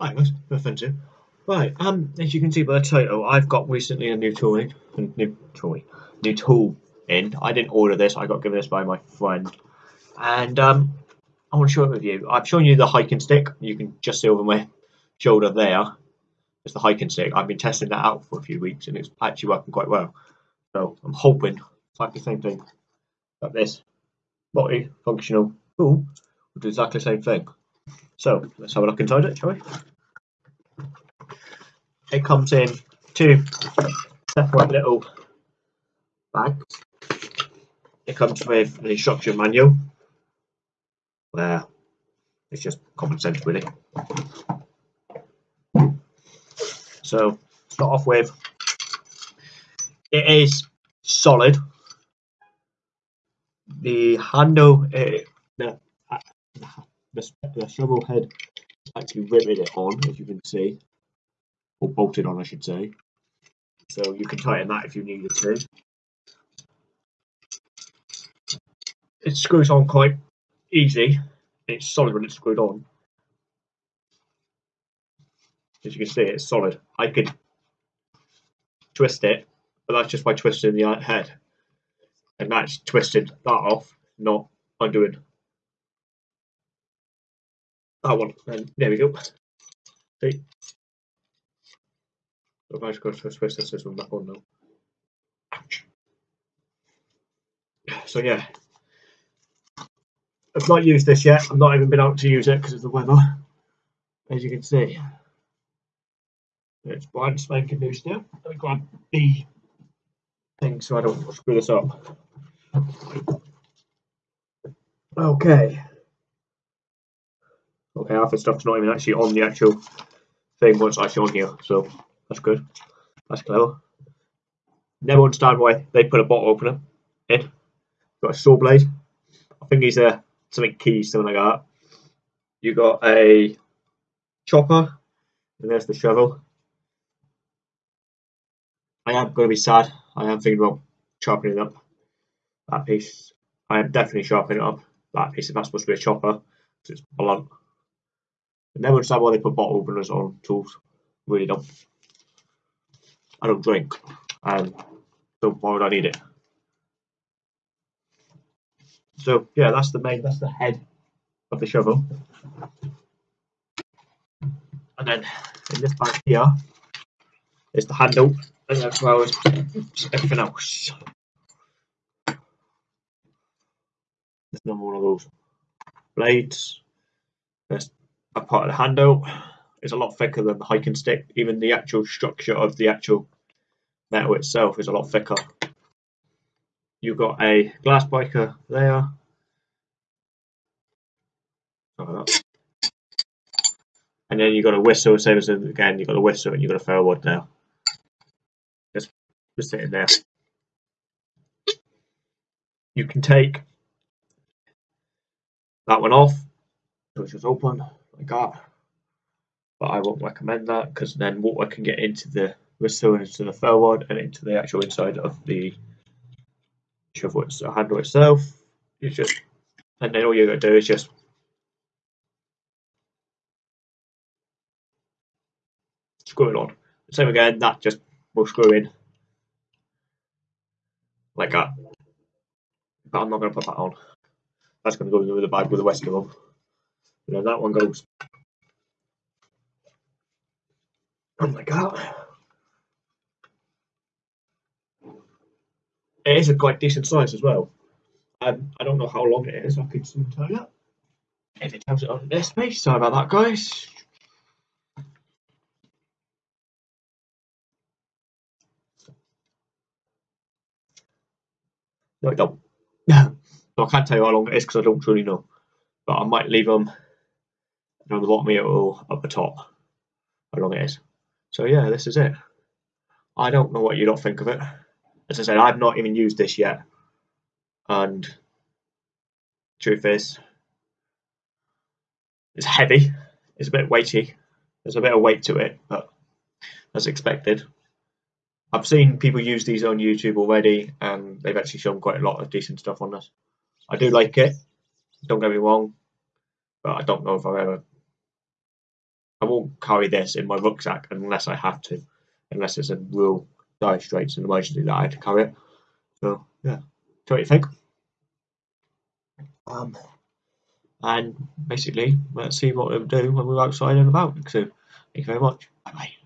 Hi guys, to. Right, um, as you can see by the title, I've got recently a new tool in, new tool, new tool in. I didn't order this, I got given this by my friend. And um, I want to show it with you. I've shown you the hiking stick. You can just see over my shoulder there. It's the hiking stick. I've been testing that out for a few weeks and it's actually working quite well. So I'm hoping it's like the same thing. Like this multi-functional tool will do exactly the same thing. So let's have a look inside it, shall we? It comes in two separate little bags. It comes with an instruction manual where it's just common sense really. So start off with it is solid. The handle, uh, the, the shovel head actually riveted it on, as you can see, or bolted on, I should say. So you can tighten that if you needed to. It screws on quite easy. It's solid when it's screwed on. As you can see, it's solid. I could twist it, but that's just by twisting the head. And that's twisted that off, not undoing Oh, that one. There we go. See? So if I go to this, this one back on now. Ouch. So yeah, I've not used this yet. I've not even been out to use it because of the weather. As you can see, it's brand spanking new still. Let me grab the thing so I don't screw this up. Okay. Okay, half the stuff's not even actually on the actual thing once actually on here, so that's good. That's clever. Never understand why they put a bottle opener in. Got a saw blade. I think he's a something key, something like that. You got a chopper, and there's the shovel. I am going to be sad. I am thinking about chopping it up. That piece. I am definitely sharpening it up. That piece, if that's supposed to be a chopper, it's blunt. Never understand why they put bottle openers on tools. Really don't. I don't drink. And so why would I need it? So yeah, that's the main, that's the head of the shovel. And then in this bag here is the handle, and as well as everything else. There's another one of those blades. There's a part of the handle. It's a lot thicker than the hiking stick. Even the actual structure of the actual metal itself is a lot thicker. You've got a glass breaker there. And then you've got a whistle, same as again, you've got a whistle and you've got a ferro rod now. Just, just sitting there. You can take that one off, which is open like that. But I won't recommend that because then water can get into the whistle and into the ferro rod and into the actual inside of the shovel so handle itself. You just and then all you gotta do is just screw it on. Same again, that just will screw in like that. But I'm not gonna put that on. That's gonna go into the bag with the rest of them. You know, that one goes. Oh my god. It is a quite decent size as well. Um, I don't know how long it is, I could soon tell you. If it tells it on this page, sorry about that, guys. No, I don't. so I can't tell you how long it is because I don't truly know. But I might leave them on the bottom here or up the top how long it is. So yeah, this is it. I don't know what you don't think of it. As I said, I've not even used this yet. And truth is, it's heavy. It's a bit weighty. There's a bit of weight to it, but as expected. I've seen people use these on YouTube already, and they've actually shown quite a lot of decent stuff on this. I do like it. Don't get me wrong, but I don't know if I've ever I won't carry this in my rucksack unless I have to, unless it's a real dire straits and emergency that I have to carry it. So yeah, so what you think? Um, and basically, let's see what we'll do when we're outside and about. So, thank you very much. Bye bye.